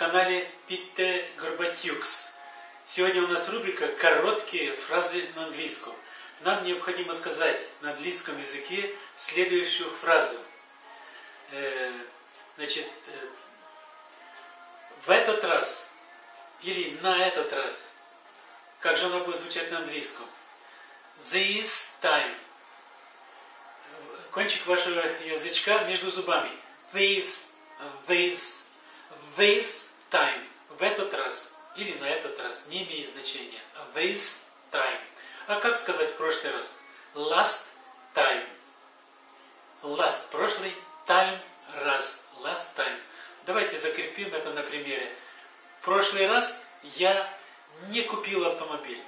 канале Питте Горбатюкс. Сегодня у нас рубрика «Короткие фразы на английском». Нам необходимо сказать на английском языке следующую фразу. Э, значит, э, в этот раз или на этот раз. Как же она будет звучать на английском? This time. Кончик вашего язычка между зубами. This, this, this time. В этот раз. Или на этот раз. Не имеет значения. This time. А как сказать в прошлый раз? Last time. Last прошлый, time раз. Last time. Давайте закрепим это на примере. В прошлый раз я не купил автомобиль.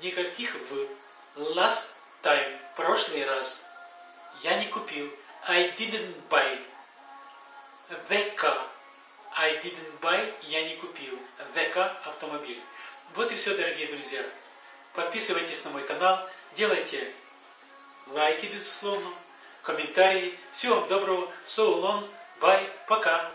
Никаких в. Last time. Прошлый раз. Я не купил. I didn't buy. The car. I didn't buy. Я не купил. The car. Автомобиль. Вот и все, дорогие друзья. Подписывайтесь на мой канал. Делайте лайки, безусловно. Комментарии. Всего вам доброго. So long. Bye. Пока.